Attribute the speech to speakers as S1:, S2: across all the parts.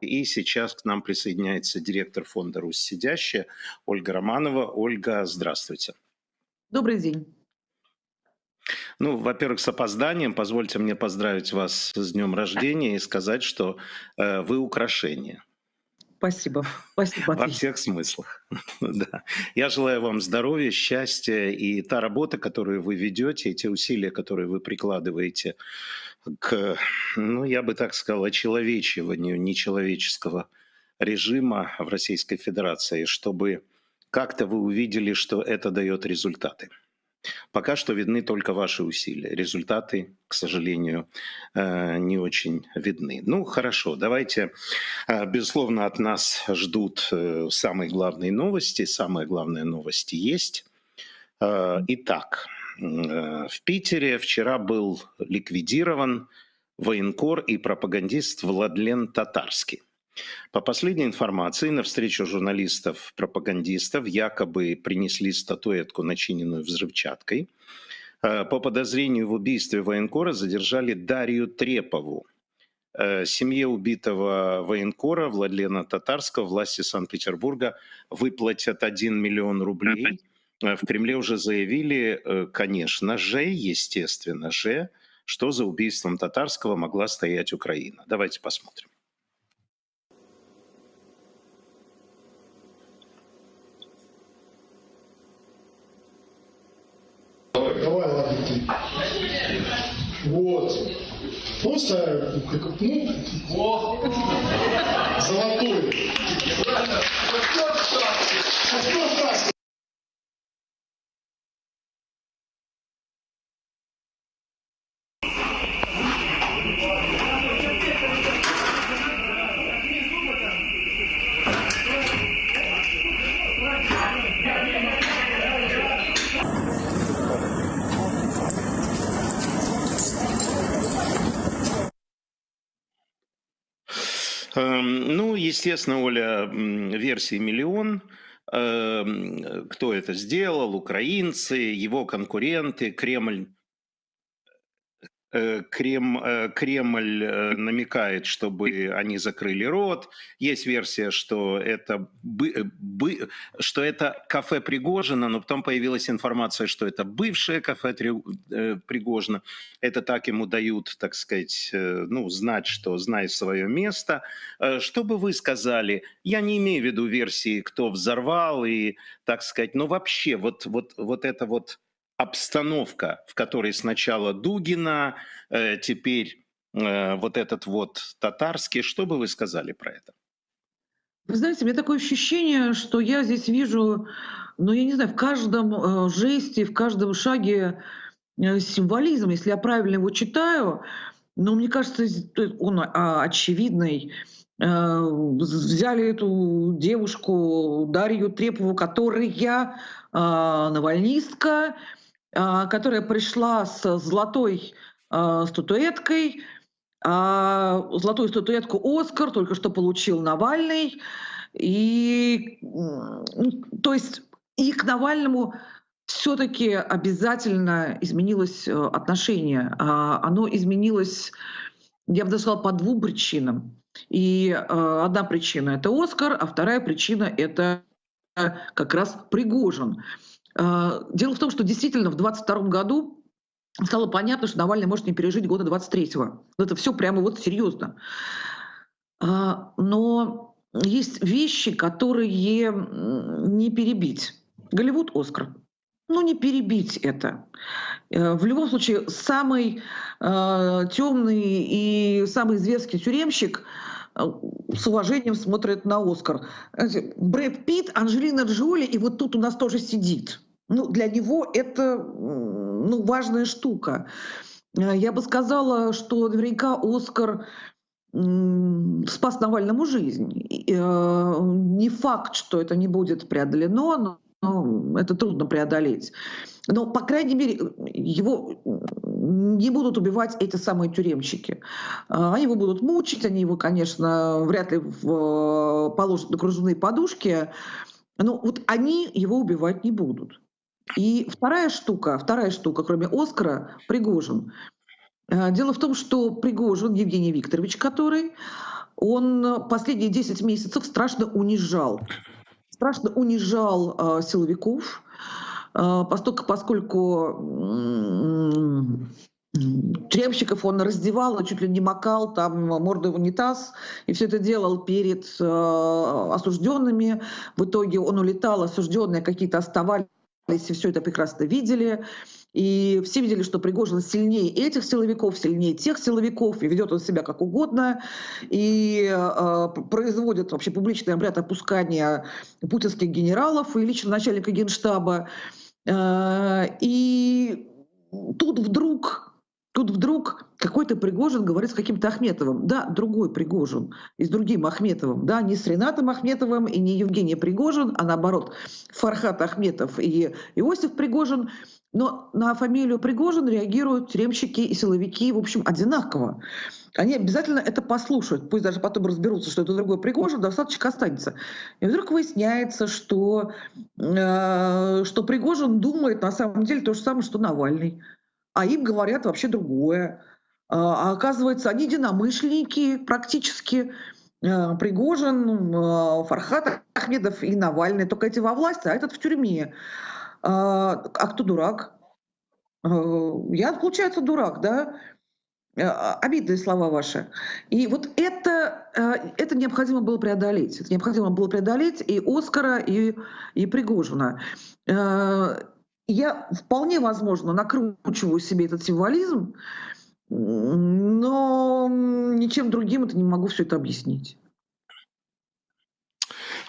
S1: И сейчас к нам присоединяется директор фонда «Русь сидящая» Ольга Романова. Ольга, здравствуйте.
S2: Добрый день.
S1: Ну, во-первых, с опозданием. Позвольте мне поздравить вас с днем рождения и сказать, что э, вы украшение.
S2: Спасибо. Спасибо.
S1: Во всех смыслах. да. Я желаю вам здоровья, счастья и та работа, которую вы ведете, и те усилия, которые вы прикладываете к, ну, я бы так сказал, очеловечиванию нечеловеческого режима в Российской Федерации, чтобы как-то вы увидели, что это дает результаты. Пока что видны только ваши усилия. Результаты, к сожалению, э, не очень видны. Ну, хорошо, давайте. Э, безусловно, от нас ждут э, самые главные новости. Самые главные новости есть. Итак, в Питере вчера был ликвидирован военкор и пропагандист Владлен Татарский. По последней информации, на встречу журналистов-пропагандистов якобы принесли статуэтку, начиненную взрывчаткой. Э, по подозрению в убийстве военкора задержали Дарью Трепову. Э, семье убитого военкора Владлена Татарского власти Санкт-Петербурга выплатят 1 миллион рублей. Э, в Кремле уже заявили, конечно же, естественно же, что за убийством Татарского могла стоять Украина. Давайте посмотрим.
S3: Вот. Просто, ну, золотой.
S1: Ну, естественно, Оля, версии миллион. Эм, кто это сделал? Украинцы, его конкуренты, Кремль Крем, э, Кремль э, намекает, чтобы они закрыли рот. Есть версия, что это, бы, бы, что это кафе Пригожина, но потом появилась информация, что это бывшее кафе Пригожина. Это так ему дают, так сказать, ну, знать, что знай свое место. Что бы вы сказали? Я не имею в виду версии, кто взорвал и, так сказать, но вообще вот, вот, вот это вот обстановка, в которой сначала Дугина, э, теперь э, вот этот вот татарский. Что бы вы сказали про это?
S2: Вы знаете, у меня такое ощущение, что я здесь вижу, ну, я не знаю, в каждом э, жесте, в каждом шаге символизм, если я правильно его читаю, но мне кажется, он а, очевидный. Взяли эту девушку Дарью Трепову, которая навальнистка, которая пришла с золотой а, статуэткой. А, золотую статуэтку «Оскар» только что получил Навальный. И, ну, то есть и к Навальному все-таки обязательно изменилось э, отношение. Оно изменилось, я бы даже сказала, по двум причинам. И э, одна причина – это «Оскар», а вторая причина – это как раз Пригожин. А, дело в том, что действительно в 22 году стало понятно, что Навальный может не пережить года 23-го. Это все прямо вот серьезно. А, но есть вещи, которые не перебить. Голливуд «Оскар». Ну, не перебить это. Э, в любом случае, самый э, темный и самый известный тюремщик э, с уважением смотрит на Оскар. Брэд Питт, Анжелина Джоли, и вот тут у нас тоже сидит. Ну, для него это ну, важная штука. Э, я бы сказала, что наверняка Оскар спас Навальному жизнь. Э, не факт, что это не будет преодолено, но это трудно преодолеть. Но, по крайней мере, его не будут убивать эти самые тюремщики. Э, они его будут мучить, они его, конечно, вряд ли положат на кружевные подушки, но вот они его убивать не будут. И вторая штука, вторая штука, кроме Оскара, Пригожин. Э, дело в том, что Пригожин, Евгений Викторович, который, он последние 10 месяцев страшно унижал. Страшно унижал э, силовиков, э, поскольку, поскольку Тюремщиков он раздевал, чуть ли не макал, там морду в унитаз, и все это делал перед э, осужденными. В итоге он улетал, осужденные какие-то оставались, и все это прекрасно видели. И все видели, что Пригожин сильнее этих силовиков, сильнее тех силовиков, и ведет он себя как угодно, и э, производит вообще публичный обряд опускания путинских генералов и лично начальника генштаба. Э, и тут вдруг Тут вдруг какой-то Пригожин говорит с каким-то Ахметовым. Да, другой Пригожин. И с другим Ахметовым. Да, не с Ренатом Ахметовым и не Евгений Пригожин, а наоборот Фархат Ахметов и Иосиф Пригожин. Но на фамилию Пригожин реагируют тюремщики и силовики, в общем, одинаково. Они обязательно это послушают, пусть даже потом разберутся, что это другой Пригожин, достаточно останется. И вдруг выясняется, что, э, что Пригожин думает на самом деле то же самое, что Навальный а им говорят вообще другое. А, а оказывается, они единомышленники практически. А, Пригожин, а, Фархат Ахмедов и Навальный. Только эти во власти, а этот в тюрьме. А, кто дурак? Я, получается, дурак, да? Обидные слова ваши. И вот это, это необходимо было преодолеть. Это необходимо было преодолеть и Оскара, и, и Пригожина я вполне возможно накручиваю себе этот символизм, но ничем другим это не могу все это объяснить.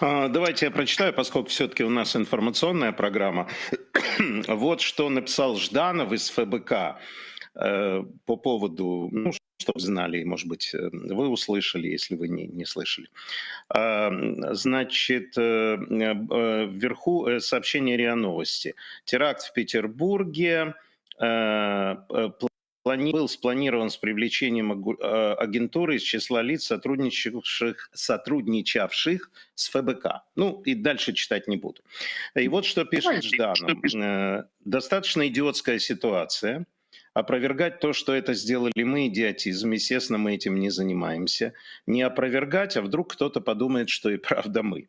S1: А, давайте я прочитаю, поскольку все-таки у нас информационная программа. вот что написал Жданов из ФБК э, по поводу, ну, чтобы знали, может быть, э, вы услышали, если вы не, не слышали. А, значит, э, э, вверху сообщение РИА Новости. Теракт в Петербурге был спланирован с привлечением агентуры из числа лиц, сотрудничавших, сотрудничавших с ФБК. Ну, и дальше читать не буду. И вот что пишет Жданов. Достаточно идиотская ситуация – Опровергать то, что это сделали мы, идиотизм. Естественно, мы этим не занимаемся. Не опровергать, а вдруг кто-то подумает, что и правда мы.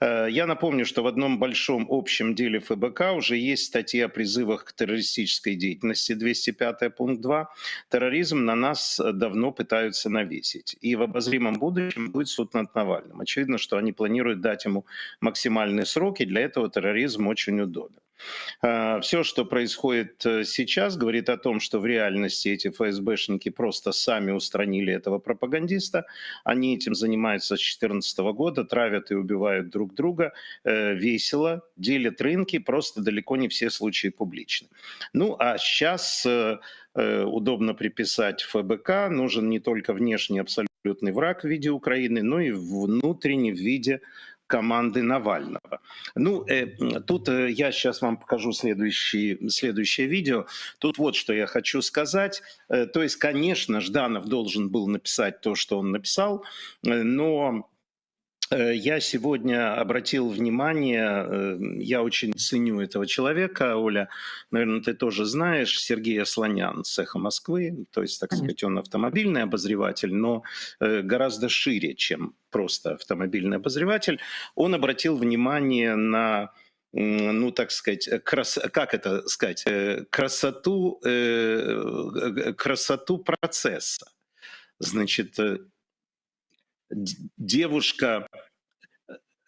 S1: Э, я напомню, что в одном большом общем деле ФБК уже есть статья о призывах к террористической деятельности, 205 пункт 2. Терроризм на нас давно пытаются навесить. И в обозримом будущем будет суд над Навальным. Очевидно, что они планируют дать ему максимальные сроки, для этого терроризм очень удобен. А, Все, что происходит э, сейчас, говорит о том, что в реальности эти ФСБшники просто сами устранили этого пропагандиста. Они этим занимаются с 2014 года, травят и убивают друг друга э, весело, делят рынки, просто далеко не все случаи публичны. Ну а сейчас э, удобно приписать ФБК, нужен не только внешний абсолютный враг в виде Украины, но и внутренний в виде команды Навального. Ну, э, тут э, я сейчас вам покажу следующий, следующее видео. Тут вот что я хочу сказать. Э, то есть, конечно, Жданов должен был написать то, что он написал, э, но я сегодня обратил внимание, э, я очень ценю этого человека, Оля, наверное, ты тоже знаешь, Сергея Слонян, цеха Москвы, то есть, так сказать, он автомобильный обозреватель, но э, гораздо шире, чем просто автомобильный обозреватель. Он обратил внимание на ну, так сказать, крас... как это сказать, красоту, красоту процесса. Значит, девушка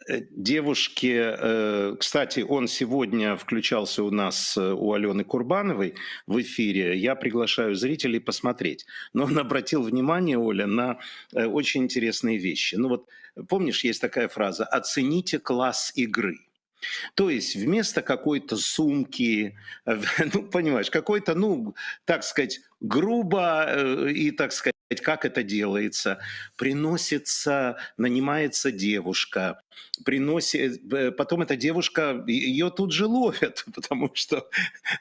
S1: э, девушки, э, кстати, он сегодня включался у нас, э, у Алены Курбановой в эфире, я приглашаю зрителей посмотреть. Но он обратил внимание, Оля, на очень интересные вещи. Ну вот, помнишь, есть такая фраза «оцените класс игры». То есть вместо какой-то сумки, ну, понимаешь, какой-то, ну, так сказать, грубо и, так сказать, как это делается. Приносится, нанимается девушка, приносит, потом эта девушка, ее тут же ловят, потому что,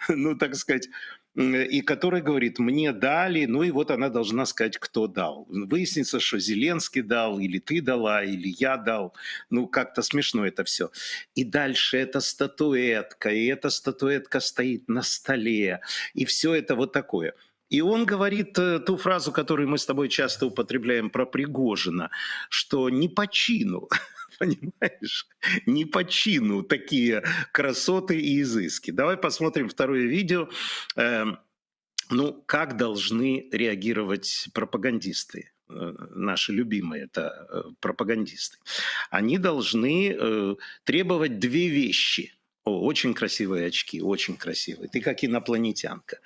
S1: ну, так сказать, и который говорит, мне дали, ну и вот она должна сказать, кто дал. Выяснится, что Зеленский дал, или ты дала, или я дал. Ну, как-то смешно это все. И дальше эта статуэтка, и эта статуэтка стоит на столе, и все это вот такое – И он говорит э, ту фразу, которую мы с тобой часто употребляем про Пригожина, что не по чину, понимаешь, не по чину такие красоты и изыски. Давай посмотрим второе видео. Эм, ну, как должны реагировать пропагандисты? Э, наши любимые это э, пропагандисты, они должны требовать две вещи. О, очень красивые очки, очень красивые. Ты как инопланетянка.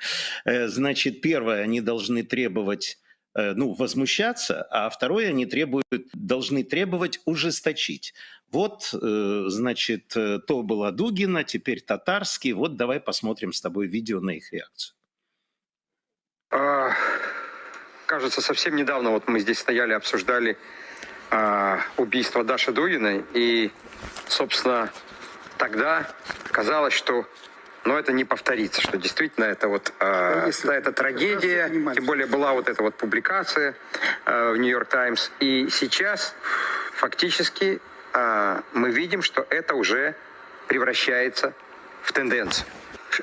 S1: Э, значит, первое, они должны требовать э, ну, возмущаться, а второе, они требуют, должны требовать ужесточить. Вот, э, значит, то была Дугина, теперь Татарский. Вот давай посмотрим с тобой видео на их реакцию.
S4: А, кажется, совсем недавно вот мы здесь стояли, обсуждали а, убийство Даши Дугиной. И, собственно, тогда казалось, что но это не повторится, что действительно это вот э, это трагедия, тем более была вот эта вот публикация э, в Нью-Йорк Таймс, и сейчас фактически э, мы видим, что это уже превращается в тенденцию.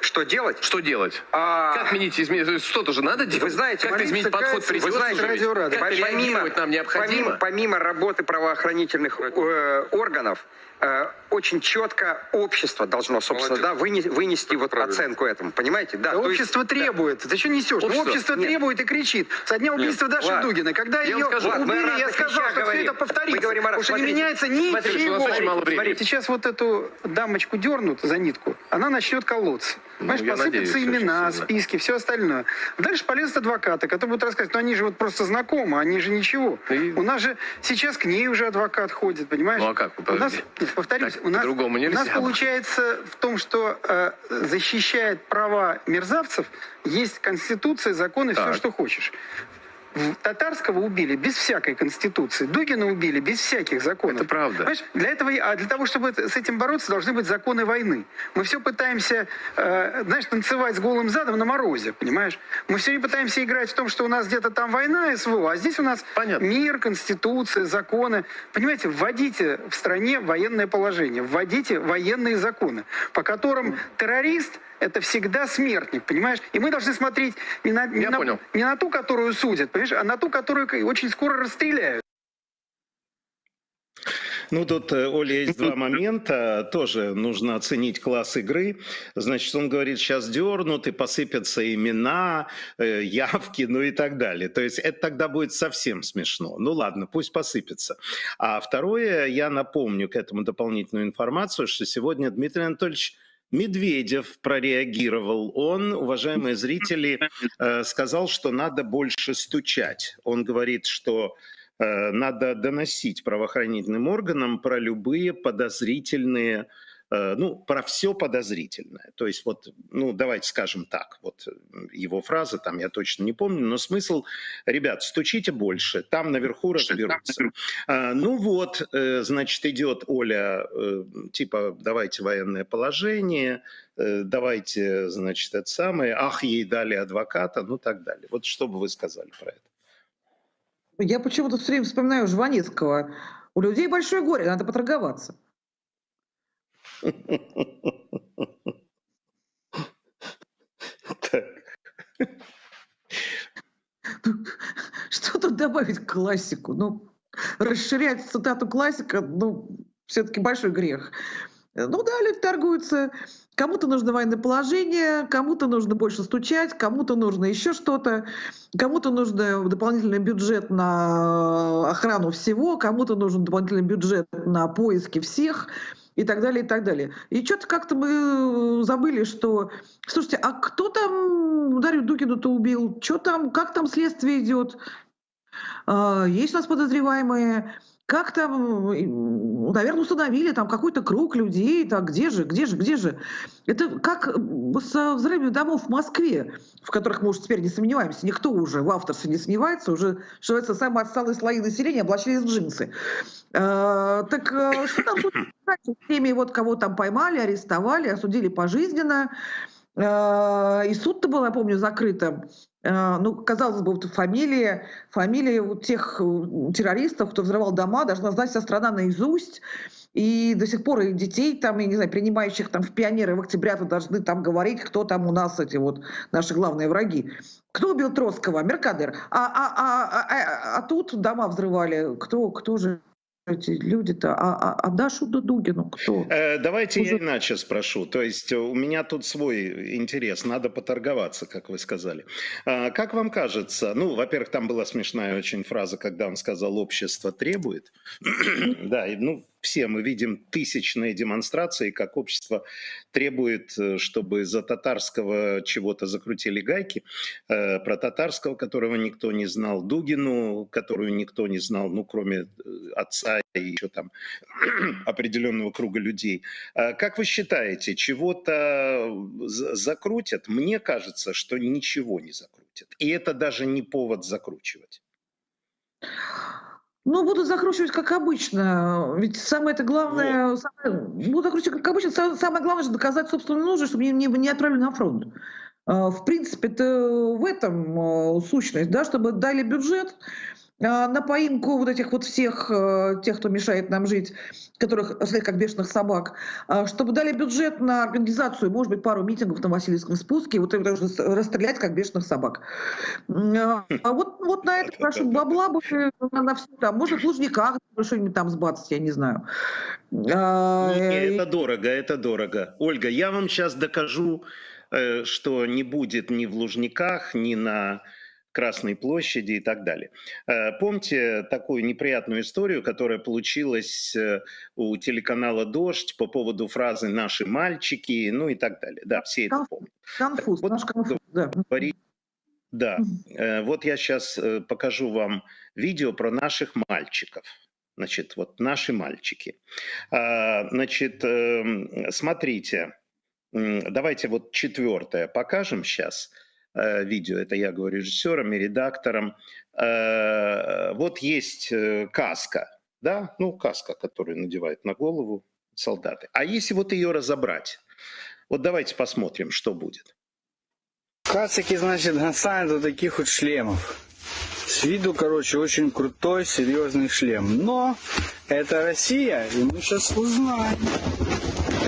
S4: Что делать?
S5: Что делать?
S4: А...
S5: Как изменить, изменить? Что-то же надо делать?
S4: Вы знаете,
S5: как изменить подход
S4: Вы знаете,
S5: как
S4: помимо,
S5: нам необходимо?
S4: Помимо, помимо работы правоохранительных э, органов, э, очень четко общество должно, собственно, да, вынести, вынести вот Правильно. оценку этому. Понимаете? Да,
S6: общество есть, требует. Да. Ты что несешь? Общество, общество требует и кричит. Со дня убийства Нет. Даши Ладно. Дугина, когда я ее скажу, убили, я сказал, что все это повторится. говорим, Потому что не меняется ничего. Смотрите, сейчас вот эту дамочку дернут за нитку, она начнет колоться. Ну, Понимаешь, посыпятся надеюсь, имена, списки, все остальное. Дальше полезут адвокаты, которые будут рассказывать, но они же вот просто знакомы, они же ничего. И... У нас же сейчас к ней уже адвокат ходит, понимаешь?
S5: Ну а как?
S6: У нас, повторюсь, у нас,
S5: у
S6: нас получается в том, что э, защищает права мерзавцев, есть конституция, законы, так. все, что хочешь. Татарского убили без всякой конституции, Дугина убили без всяких законов.
S5: Это правда.
S6: Понимаешь? Для этого, а для того, чтобы с этим бороться, должны быть законы войны. Мы все пытаемся, э, знаешь, танцевать с голым задом на морозе, понимаешь? Мы все не пытаемся играть в том, что у нас где-то там война, СВО, а здесь у нас Понятно. мир, конституция, законы. Понимаете, вводите в стране военное положение, вводите военные законы, по которым террорист это всегда смертник, понимаешь? И мы должны смотреть не на, не, на, не на ту, которую судят, понимаешь, а на ту, которую очень скоро расстреляют.
S1: Ну, тут, э, Оля, есть два момента. Тоже нужно оценить класс игры. Значит, он говорит, сейчас дернут и посыпятся имена, э, явки, ну и так далее. То есть это тогда будет совсем смешно. Ну ладно, пусть посыпется. А второе, я напомню к этому дополнительную информацию, что сегодня Дмитрий Анатольевич Медведев прореагировал. Он, уважаемые зрители, э, сказал, что надо больше стучать. Он говорит, что э, надо доносить правоохранительным органам про любые подозрительные ну, про все подозрительное. То есть вот, ну, давайте скажем так, вот его фраза, там я точно не помню, но смысл, ребят, стучите больше, там наверху разберутся. А, ну вот, э, значит, идет Оля, э, типа, давайте военное положение, давайте, значит, это самое, ах, ей дали адвоката, ну так далее. Вот что бы вы сказали про это?
S2: Я почему-то все время вспоминаю Жванецкого. У людей большое горе, надо поторговаться. Что тут добавить к классику? Ну, расширять цитату классика, ну, все-таки большой грех. Ну да, люди торгуются. Кому-то нужно военное положение, кому-то нужно больше стучать, кому-то нужно еще что-то, кому-то нужно дополнительный бюджет на охрану всего, кому-то нужен дополнительный бюджет на поиски всех и так далее, и так далее. И что-то как-то мы забыли, что... Слушайте, а кто там Дарью Дукину-то убил? Что там, как там следствие идет? А, есть у нас подозреваемые? Как там, наверное, установили там какой-то круг людей, так где же, где же, где же? Это как со взрывами домов в Москве, в которых мы уже теперь не сомневаемся, никто уже в авторстве не сомневается, уже, что это самые отсталые слои населения облачились в джинсы. А, так э, что там с теми, вот кого там поймали, арестовали, осудили пожизненно, И суд-то был, я помню, закрытым. Э, Ну, казалось бы, вот фамилии, фамилии вот тех э, террористов, кто взрывал дома, должна знать вся страна наизусть. И до сих пор и детей там, я не знаю, принимающих там в пионеры в октября-то должны там говорить, кто там у нас эти вот наши главные враги. Кто убил Троцкого? Меркадер. А, а, а, а, а- а тут дома взрывали. Кто, кто же эти люди-то? А, а, а Дашу Дудугину кто?
S1: Э, Давайте я
S2: Уже-
S1: иначе спрошу. То есть э, у меня тут свой интерес, надо поторговаться, как вы сказали. А, Как вам кажется, ну, во-первых, там была смешная очень фраза, когда он сказал «общество требует». Да, и, ну, все мы видим тысячные демонстрации, как общество требует, э, чтобы за татарского чего-то закрутили гайки, э, про татарского, которого никто не знал, Дугину, которую никто не знал, ну, кроме э, отца и еще там определенного круга людей. А Как вы считаете, чего-то за- закрутят? Мне кажется, что ничего не закрутят. И это даже не повод закручивать.
S2: Ну, буду закручивать, как обычно. Ведь самое это главное... самое- буду закручивать, как обычно. Са- Самое главное, же доказать собственную нужду, чтобы не, не, не отправили на фронт. А, В принципе, это в этом а, сущность, да, чтобы дали бюджет на поимку вот этих вот всех, а, тех, кто мешает нам жить, которых след как бешеных собак, а, чтобы дали бюджет на организацию, может быть, пару митингов на Васильевском спуске, вот это уже расстрелять как бешеных собак. А а вот, вот на это прошу бабла бы на, на все там. Может, в Лужниках что-нибудь там сбацать, я не знаю. А,
S1: Не,
S2: и-
S1: это дорого, это дорого. Ольга, я вам сейчас докажу, э, что не будет ни в Лужниках, ни на Красной площади и так далее. Э, Помните такую неприятную историю, которая получилась э, у телеканала «Дождь» по поводу фразы «наши мальчики», ну и так далее. Да, все это помнят.
S2: Конфуз,
S1: Вот
S2: наш конфуз, да.
S1: Да. Э, вот я сейчас покажу вам видео про наших мальчиков. Значит, вот наши мальчики. А, Значит, эм, смотрите, давайте вот четвертое покажем сейчас видео. Это я говорю режиссерам и редакторам. Э, Вот есть э, каска, да, ну каска, которую надевают на голову солдаты. А если вот ее разобрать, вот давайте посмотрим, что будет.
S7: Кацики, значит, Гасан до таких вот шлемов. С виду, короче, очень крутой, серьезный шлем. Но это Россия, и мы сейчас узнаем.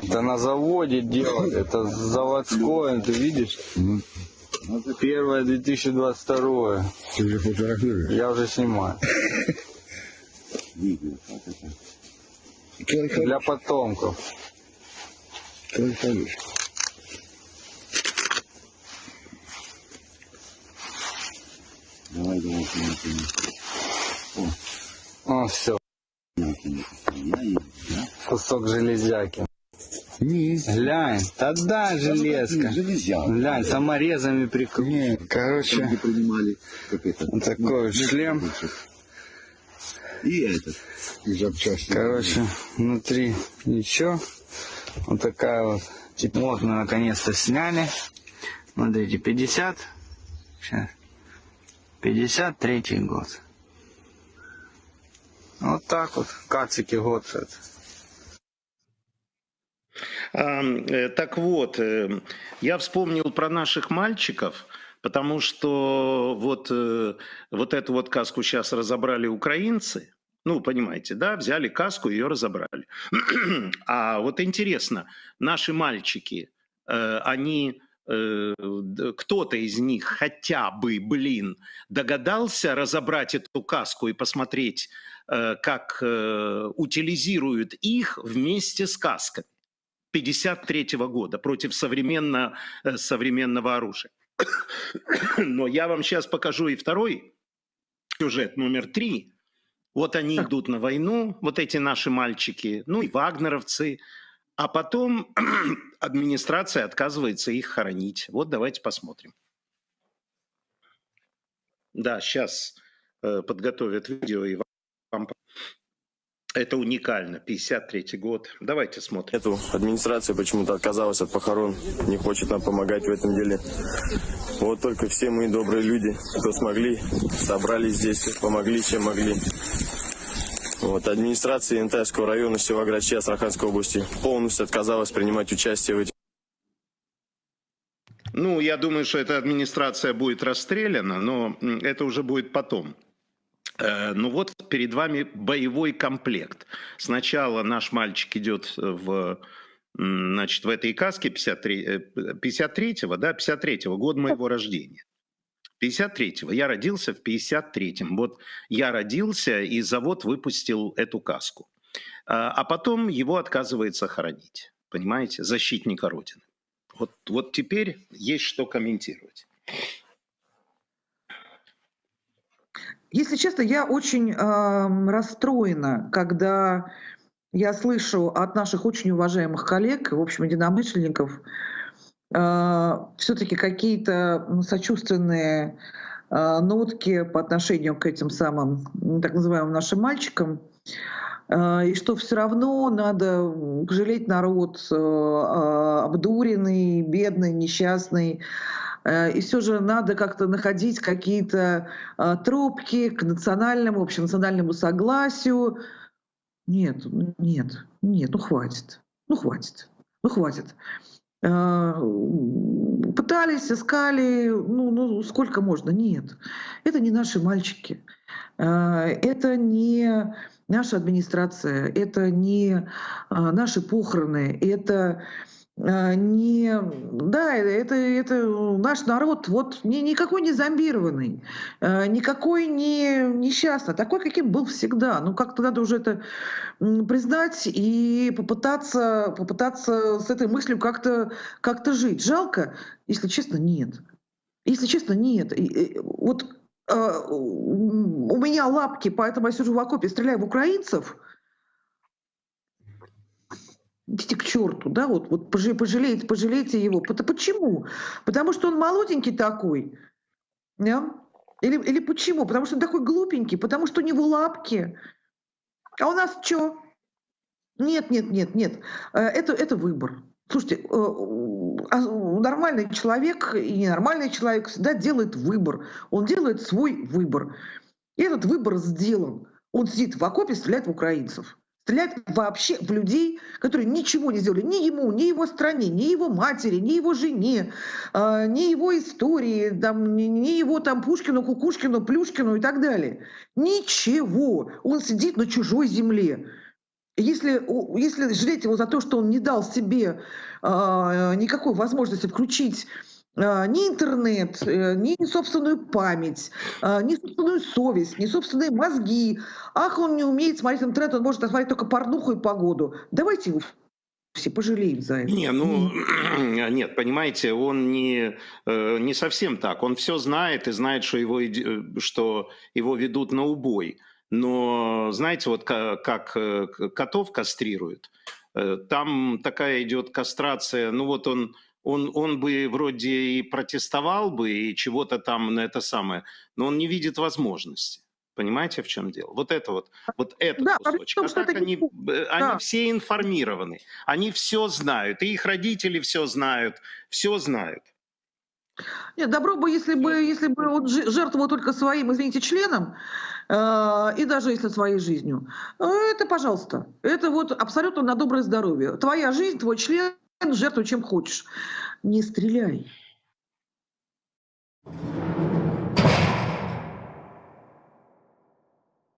S7: Это на заводе делают, это заводское, ты видишь? Первое 2022.
S8: Ты уже фотографируешь?
S7: Я уже снимаю.
S8: Какой
S7: Для потомков.
S8: Давай, давай, давай, давай.
S7: О, все. Кусок железяки.
S8: Не,
S7: Глянь, тогда железка.
S8: Железяка.
S7: Глянь, саморезами прикрыт.
S8: Не,
S7: Короче,
S8: где принимали, как это.
S7: вот такой вот шлем.
S8: И этот. И запчасти.
S7: Короче, внутри ничего. Вот такая вот. Типа, вот мы наконец-то сняли. Смотрите, 50. Сейчас. 53 год. Вот так вот. Кацики год. это.
S1: Э, Так вот, э, я вспомнил про наших мальчиков, потому что вот, э, вот эту вот каску сейчас разобрали украинцы. Ну, понимаете, да, взяли каску, ее разобрали. А вот интересно, наши мальчики, они, кто-то из них хотя бы, блин, догадался разобрать эту каску и посмотреть, как утилизируют их вместе с касками. 53 года против современно, э, современного оружия. Но я вам сейчас покажу и второй сюжет, номер три. Вот они идут на войну, вот эти наши мальчики, ну и вагнеровцы, а потом администрация отказывается их хоронить. Вот давайте посмотрим. Да, сейчас подготовят видео и. Это уникально, 53 год. Давайте смотрим.
S9: Эту администрация почему-то отказалась от похорон, не хочет нам помогать в этом деле. Вот только все мы добрые люди, кто смогли, собрались здесь, помогли, чем могли. Вот, администрация Янтайского района Севаграчи Астраханской области полностью отказалась принимать участие в этих
S1: Ну, я думаю, что эта администрация будет расстреляна, но это уже будет потом. Э, Ну вот перед вами боевой комплект. Сначала наш мальчик идет в, значит, в этой каске 53, э, 53-го, да, 53-го, год моего рождения. 53-го. Я родился в 53-м. Вот я родился, и завод выпустил эту каску. А а потом его отказывается хоронить. Понимаете? Защитника Родины. Вот, вот теперь есть что комментировать.
S2: Если честно, я очень ам, расстроена, когда я слышу от наших очень уважаемых коллег, в общем, единомышленников, все-таки какие-то сочувственные а, нотки по отношению к этим самым так называемым нашим мальчикам, А, и что все равно надо жалеть народ э, а, обдуренный, бедный, несчастный, Э, и все же надо как-то находить какие-то а, тропки к национальному, общенациональному согласию. Нет, ну, нет, нет, ну хватит, ну хватит, ну хватит. М, Пытались, искали, ну, ну сколько можно? Нет, это не наши мальчики, это не наша администрация, это не наши похороны, это не, да, это, это наш народ, вот ни- никакой не зомбированный, а, никакой не несчастный, такой, каким был всегда. Ну, как-то надо уже это признать и попытаться, попытаться с этой мыслью как-то как жить. Жалко, если честно, нет. Если честно, нет. И, и, вот а, м, у меня лапки, поэтому я сижу в окопе, стреляю в украинцев, идите к черту, да, вот, вот пожалейте, пожалейте его. Почему? Потому что он молоденький такой, да? Или, или почему? Потому что он такой глупенький, потому что у него лапки. А у нас что? Нет, нет, нет, нет. Э, Это, это выбор. Слушайте, э, а нормальный человек и ненормальный человек всегда делает выбор. Он делает свой выбор. И этот выбор сделан. Он сидит в окопе, стреляет в украинцев. Стреляет вообще в людей, которые ничего не сделали ни ему, ни его стране, ни его матери, ни его жене, а, ни его истории, там, ни, его там Пушкину, Кукушкину, Плюшкину и так далее. Ничего. Он сидит на чужой земле. Если, если жалеть его за то, что он не дал себе а, никакой возможности включить ни интернет, э, ни собственную память, а, ни собственную совесть, ни собственные мозги. Ах, он не умеет смотреть интернет, он может смотреть только порнуху и погоду. Давайте его все пожалеем за это.
S1: Не, ну, нет, понимаете, он не, э, не совсем так. Он все знает и знает, что его, э, что его ведут на убой. Но, знаете, вот ка- как э, к- котов кастрируют, там такая идет кастрация, ну вот он, он, он бы вроде и протестовал бы, и чего-то там на это самое, но он не видит возможности. Понимаете, в чем дело? Вот это вот, вот этот
S2: Да, в
S1: кусочек.
S2: том,
S1: А
S2: что
S1: так
S2: это
S1: они, э, они
S2: да.
S1: все информированы, они все знают, и их родители все знают, все знают.
S2: Нет, добро бы, если бы, если бы он жертвовал только своим, извините, членом, э, и даже если своей жизнью. Э, Это, пожалуйста, это вот абсолютно на доброе здоровье. Твоя жизнь, твой член, жертвуй чем хочешь. Не стреляй.